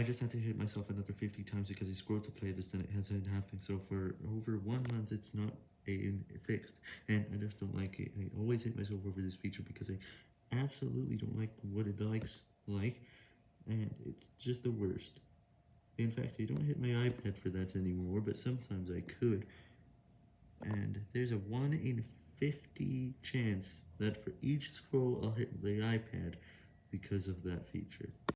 I just had to hit myself another 50 times because I scrolled to play this and it hasn't happened, so for over one month it's not a, fixed, and I just don't like it. I always hit myself over this feature because I absolutely don't like what it likes like, and it's just the worst. In fact, I don't hit my iPad for that anymore, but sometimes I could, and there's a 1 in 50 chance that for each scroll I'll hit the iPad because of that feature.